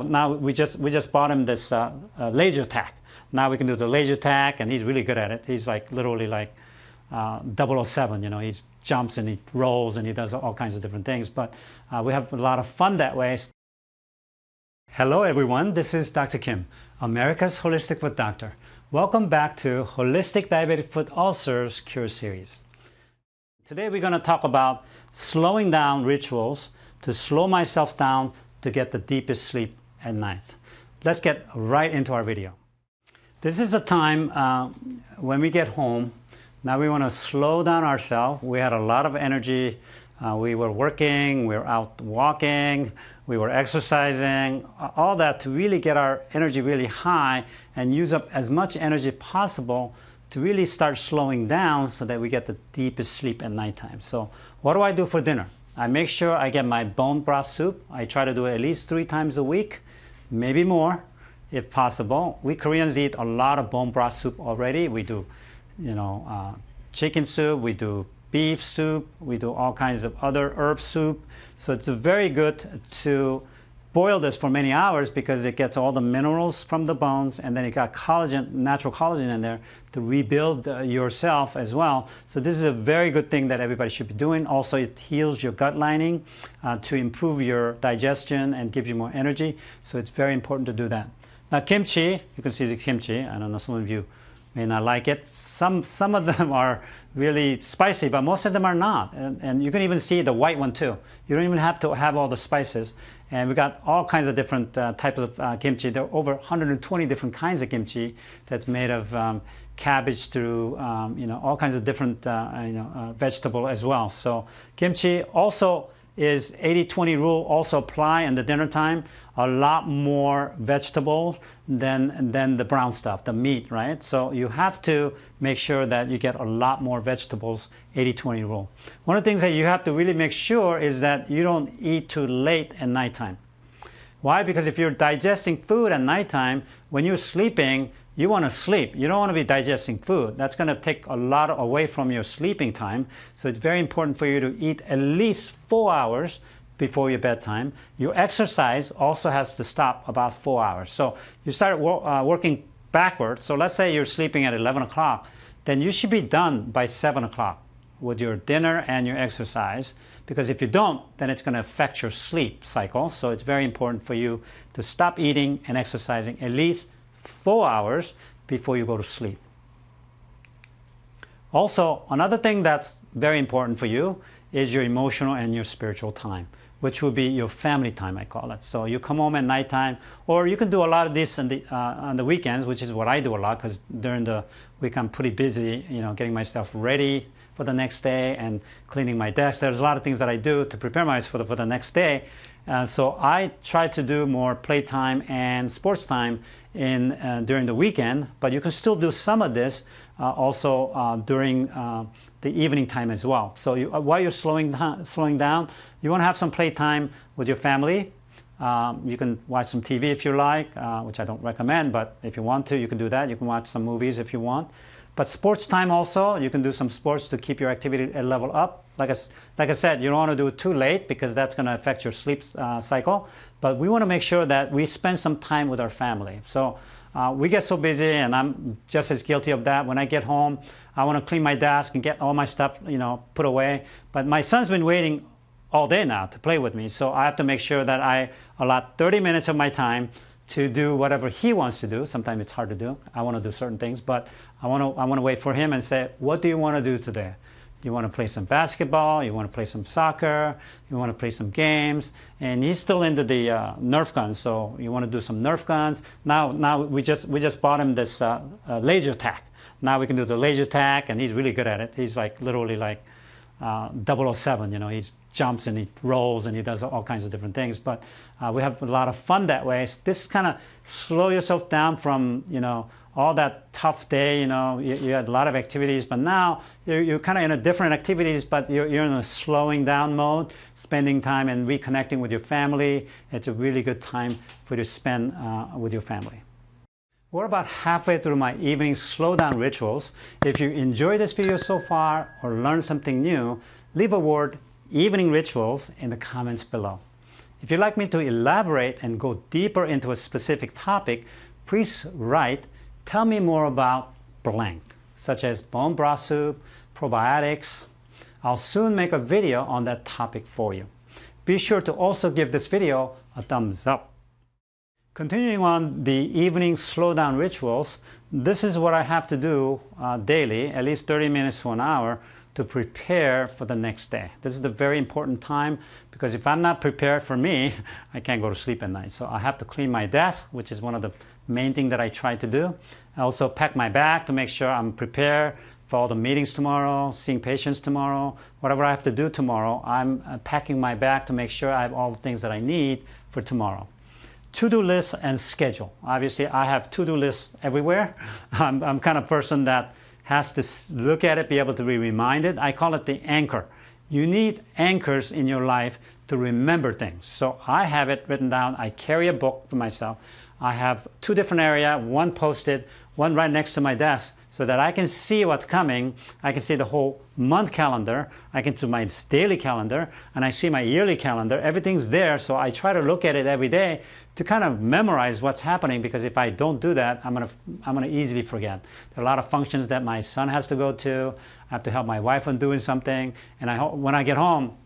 Now we just we just bought him this uh, uh, laser tag. Now we can do the laser tag, and he's really good at it. He's like literally like uh, 007. You know, he jumps and he rolls and he does all kinds of different things. But uh, we have a lot of fun that way. Hello everyone, this is Dr. Kim, America's Holistic Foot Doctor. Welcome back to Holistic Diabetic Foot Ulcers Cure Series. Today we're going to talk about slowing down rituals to slow myself down to get the deepest sleep at night. Let's get right into our video. This is a time uh, when we get home. Now we want to slow down ourselves. We had a lot of energy. Uh, we were working, we were out walking, we were exercising, all that to really get our energy really high and use up as much energy possible to really start slowing down so that we get the deepest sleep at nighttime. So what do I do for dinner? I make sure I get my bone broth soup. I try to do it at least three times a week, maybe more if possible. We Koreans eat a lot of bone broth soup already. We do, you know, uh, chicken soup, we do beef soup, we do all kinds of other herb soup. So it's very good to boil this for many hours because it gets all the minerals from the bones and then it got collagen, natural collagen in there to rebuild uh, yourself as well. So this is a very good thing that everybody should be doing. Also, it heals your gut lining uh, to improve your digestion and gives you more energy. So it's very important to do that. Now kimchi, you can see the kimchi. I don't know, some of you may not like it. Some, some of them are really spicy, but most of them are not. And, and you can even see the white one too. You don't even have to have all the spices. And we got all kinds of different uh, types of uh, kimchi. There are over 120 different kinds of kimchi that's made of um, cabbage through, um, you know, all kinds of different, uh, you know, uh, vegetable as well. So kimchi also is 80-20 rule also apply in the dinner time. A lot more vegetables than, than the brown stuff, the meat, right? So you have to make sure that you get a lot more vegetables, 80-20 rule. One of the things that you have to really make sure is that you don't eat too late at nighttime. Why? Because if you're digesting food at nighttime, when you're sleeping, you want to sleep. You don't want to be digesting food. That's going to take a lot away from your sleeping time. So it's very important for you to eat at least four hours before your bedtime. Your exercise also has to stop about four hours. So you start wor uh, working backwards. So let's say you're sleeping at 11 o'clock, then you should be done by 7 o'clock with your dinner and your exercise. Because if you don't, then it's going to affect your sleep cycle. So it's very important for you to stop eating and exercising at least four hours before you go to sleep. Also, another thing that's very important for you is your emotional and your spiritual time, which will be your family time, I call it. So you come home at nighttime, or you can do a lot of this on the, uh, on the weekends, which is what I do a lot, because during the week I'm pretty busy, you know, getting myself ready for the next day and cleaning my desk. There's a lot of things that I do to prepare myself for the, for the next day. Uh, so I try to do more playtime and sports time in uh, during the weekend, but you can still do some of this uh, also uh, during uh, the evening time as well. So you, uh, while you're slowing down, slowing down, you want to have some playtime with your family. Um, you can watch some TV if you like, which I don't recommend, but if you want to, you can do that. You can watch some movies if you want. But sports time also, you can do some sports to keep your activity level up. Like I, like I said, you don't want to do it too late because that's going to affect your sleep uh, cycle. But we want to make sure that we spend some time with our family. So uh, we get so busy and I'm just as guilty of that. When I get home, I want to clean my desk and get all my stuff, you know, put away. But my son's been waiting all day now to play with me. So I have to make sure that I allot 30 minutes of my time to do whatever he wants to do. Sometimes it's hard to do. I want to do certain things, but I want to, I want to wait for him and say, what do you want to do today? You want to play some basketball, you want to play some soccer, you want to play some games, and he's still into the uh, Nerf guns, so you want to do some Nerf guns. Now, now we just we just bought him this uh, uh, laser tag. Now we can do the laser tag, and he's really good at it. He's like literally like uh, 007, you know, he jumps and he rolls and he does all kinds of different things. But uh, we have a lot of fun that way. This kind of slow yourself down from, you know, all that tough day, you know, you, you had a lot of activities, but now you're, you're kind of in a different activities, but you're, you're in a slowing down mode, spending time and reconnecting with your family. It's a really good time for you to spend uh, with your family. We're about halfway through my evening slow down rituals. If you enjoyed this video so far or learned something new, leave a word evening rituals in the comments below. If you'd like me to elaborate and go deeper into a specific topic, please write, tell me more about blank, such as bone broth soup, probiotics. I'll soon make a video on that topic for you. Be sure to also give this video a thumbs up. Continuing on the evening slowdown rituals, this is what I have to do uh, daily, at least 30 minutes to an hour, to prepare for the next day. This is the very important time because if I'm not prepared for me, I can't go to sleep at night. So I have to clean my desk, which is one of the main thing that I try to do. I also pack my bag to make sure I'm prepared for all the meetings tomorrow, seeing patients tomorrow, whatever I have to do tomorrow, I'm uh, packing my bag to make sure I have all the things that I need for tomorrow. To-do list and schedule. Obviously, I have to-do lists everywhere. I'm, I'm kind of person that has to look at it, be able to be reminded. I call it the anchor. You need anchors in your life to remember things. So I have it written down. I carry a book for myself. I have two different area, one posted, one right next to my desk so that I can see what's coming. I can see the whole month calendar. I can see my daily calendar and I see my yearly calendar. Everything's there. So I try to look at it every day to kind of memorize what's happening because if I don't do that, I'm going to, I'm going to easily forget. There are a lot of functions that my son has to go to. I have to help my wife on doing something. And I, when I get home,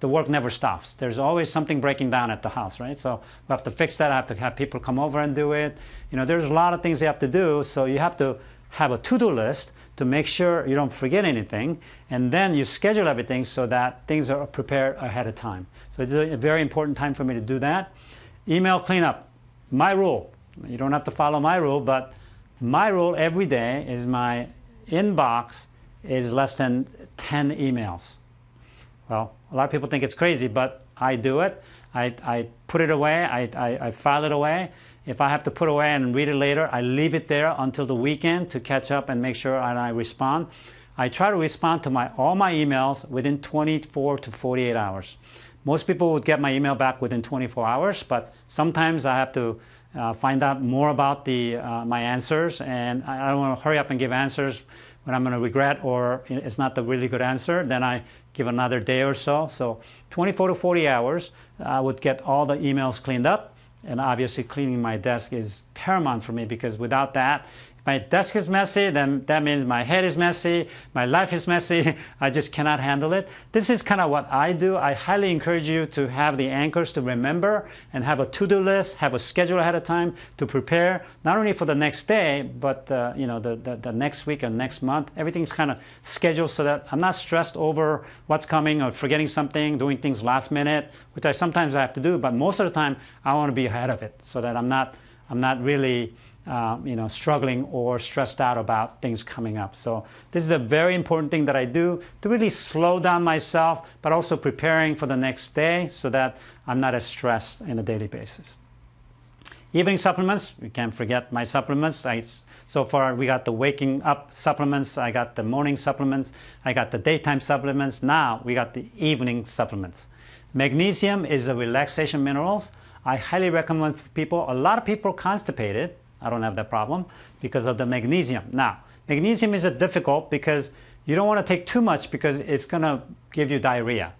the work never stops. There's always something breaking down at the house, right? So we have to fix that. I have to have people come over and do it. You know, there's a lot of things you have to do. So you have to have a to-do list to make sure you don't forget anything. And then you schedule everything so that things are prepared ahead of time. So it's a very important time for me to do that. Email cleanup, my rule. You don't have to follow my rule, but my rule every day is my inbox is less than 10 emails. Well, a lot of people think it's crazy, but I do it. I, I put it away, I, I, I file it away, if I have to put away and read it later, I leave it there until the weekend to catch up and make sure and I respond. I try to respond to my, all my emails within 24 to 48 hours. Most people would get my email back within 24 hours, but sometimes I have to uh, find out more about the, uh, my answers, and I don't want to hurry up and give answers when I'm going to regret or it's not the really good answer. Then I give another day or so. So 24 to 40 hours, I would get all the emails cleaned up and obviously cleaning my desk is paramount for me because without that, my desk is messy, then that means my head is messy, my life is messy, I just cannot handle it. This is kind of what I do. I highly encourage you to have the anchors to remember and have a to-do list, have a schedule ahead of time to prepare, not only for the next day, but uh, you know, the, the, the, next week and next month. Everything's kind of scheduled so that I'm not stressed over what's coming or forgetting something, doing things last minute, which I sometimes have to do, but most of the time I want to be ahead of it so that I'm not, I'm not really uh, you know, struggling or stressed out about things coming up. So this is a very important thing that I do to really slow down myself, but also preparing for the next day so that I'm not as stressed in a daily basis. Evening supplements, we can't forget my supplements. I, so far we got the waking up supplements, I got the morning supplements, I got the daytime supplements. Now we got the evening supplements. Magnesium is a relaxation minerals. I highly recommend for people. A lot of people constipated I don't have that problem because of the magnesium. Now, magnesium is a difficult because you don't want to take too much because it's going to give you diarrhea.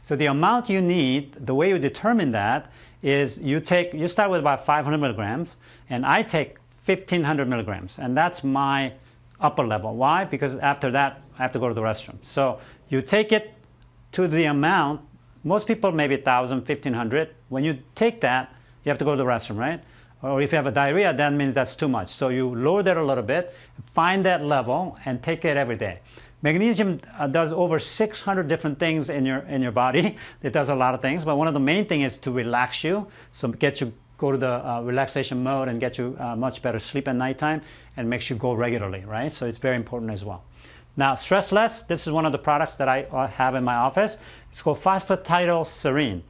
So the amount you need, the way you determine that is you take, you start with about 500 milligrams and I take 1500 milligrams and that's my upper level. Why? Because after that I have to go to the restroom. So you take it to the amount, most people maybe 1000, 1500. When you take that, you have to go to the restroom, right? Or if you have a diarrhea, that means that's too much. So you lower that a little bit, find that level, and take it every day. Magnesium uh, does over 600 different things in your, in your body. It does a lot of things, but one of the main things is to relax you, so get you go to the uh, relaxation mode and get you uh, much better sleep at nighttime and makes you go regularly, right? So it's very important as well. Now, Stress Less, this is one of the products that I uh, have in my office. It's called Phosphatidylserine.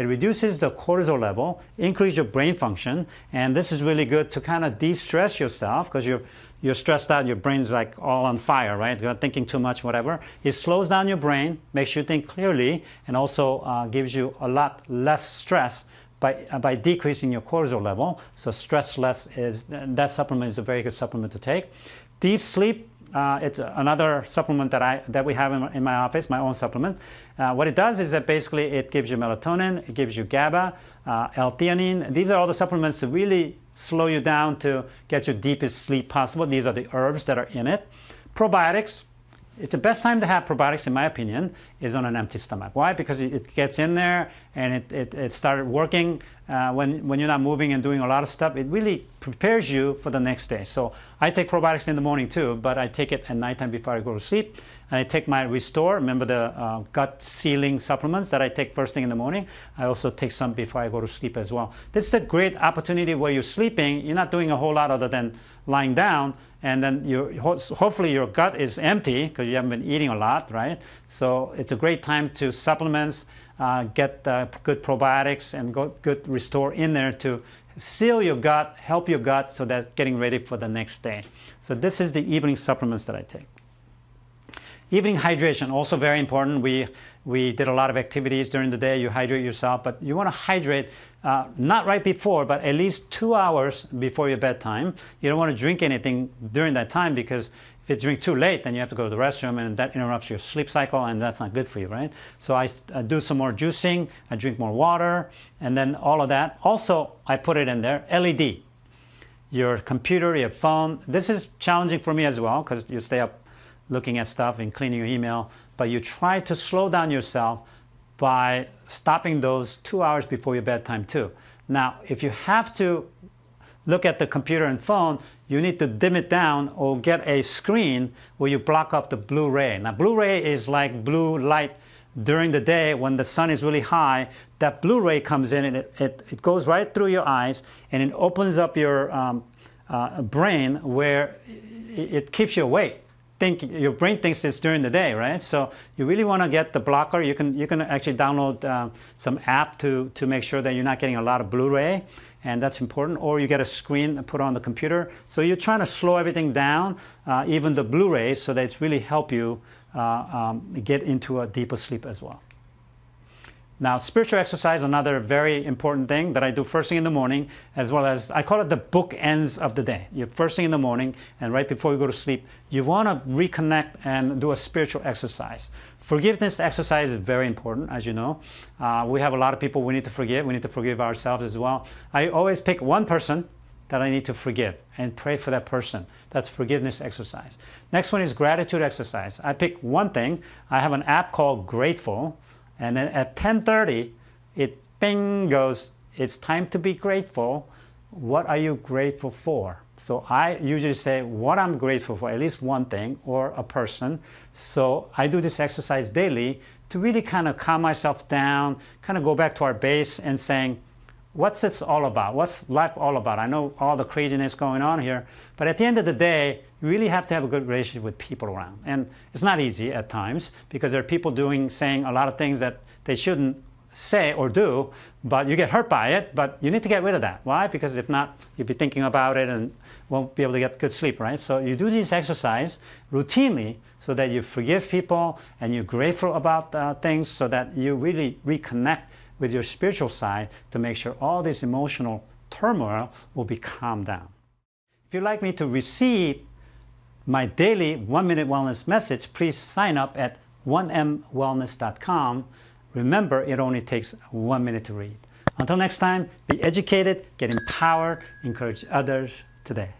It reduces the cortisol level, increase your brain function, and this is really good to kind of de-stress yourself because you're, you're stressed out, your brain's like all on fire, right? You're thinking too much, whatever. It slows down your brain, makes you think clearly, and also uh, gives you a lot less stress by, uh, by decreasing your cortisol level. So stress less is, that supplement is a very good supplement to take. Deep sleep, Uh, it's another supplement that I that we have in, in my office, my own supplement. Uh, what it does is that basically it gives you melatonin, it gives you GABA, uh, L-theanine. These are all the supplements that really slow you down to get your deepest sleep possible. These are the herbs that are in it. Probiotics, it's the best time to have probiotics, in my opinion, is on an empty stomach. Why? Because it gets in there and it, it, it started working uh, when, when you're not moving and doing a lot of stuff. It really prepares you for the next day. So I take probiotics in the morning too, but I take it at nighttime before I go to sleep. And I take my Restore, remember the uh, gut sealing supplements that I take first thing in the morning. I also take some before I go to sleep as well. This is a great opportunity where you're sleeping, you're not doing a whole lot other than lying down, and then you hopefully your gut is empty because you haven't been eating a lot, right? So it's a great time to supplements, uh, get uh, good probiotics and go, good restore in there to seal your gut, help your gut so that getting ready for the next day. So this is the evening supplements that I take. Evening hydration, also very important. We, we did a lot of activities during the day. You hydrate yourself, but you want to hydrate uh, not right before, but at least two hours before your bedtime. You don't want to drink anything during that time because if you drink too late, then you have to go to the restroom and that interrupts your sleep cycle and that's not good for you, right? So I, I do some more juicing, I drink more water, and then all of that. Also, I put it in there, LED. Your computer, your phone. This is challenging for me as well because you stay up looking at stuff and cleaning your email, but you try to slow down yourself by stopping those two hours before your bedtime too. Now, if you have to look at the computer and phone, you need to dim it down or get a screen where you block up the blue ray. Now, blue ray is like blue light during the day when the sun is really high. That blue ray comes in and it, it, it goes right through your eyes and it opens up your um, uh, brain where it, it keeps you awake think your brain thinks it's during the day, right? So you really want to get the blocker. You can you can actually download uh, some app to to make sure that you're not getting a lot of blue ray, and that's important. Or you get a screen and put on the computer. So you're trying to slow everything down, uh, even the blue rays, so that it's really help you uh, um, get into a deeper sleep as well. Now, spiritual exercise, another very important thing that I do first thing in the morning, as well as I call it the bookends of the day. You first thing in the morning and right before you go to sleep, you want to reconnect and do a spiritual exercise. Forgiveness exercise is very important, as you know. Uh, we have a lot of people we need to forgive. We need to forgive ourselves as well. I always pick one person that I need to forgive and pray for that person. That's forgiveness exercise. Next one is gratitude exercise. I pick one thing. I have an app called Grateful and then at 10.30, it bing goes, it's time to be grateful. What are you grateful for? So I usually say what I'm grateful for, at least one thing or a person. So I do this exercise daily to really kind of calm myself down, kind of go back to our base and saying, what's this all about? What's life all about? I know all the craziness going on here, but at the end of the day, you really have to have a good relationship with people around. And it's not easy at times because there are people doing, saying a lot of things that they shouldn't say or do, but you get hurt by it, but you need to get rid of that. Why? Because if not, you'll be thinking about it and won't be able to get good sleep, right? So you do this exercise routinely so that you forgive people and you're grateful about uh, things so that you really reconnect with your spiritual side to make sure all this emotional turmoil will be calmed down. If you'd like me to receive my daily one minute wellness message, please sign up at 1mwellness.com. Remember, it only takes one minute to read. Until next time, be educated, get empowered, encourage others today.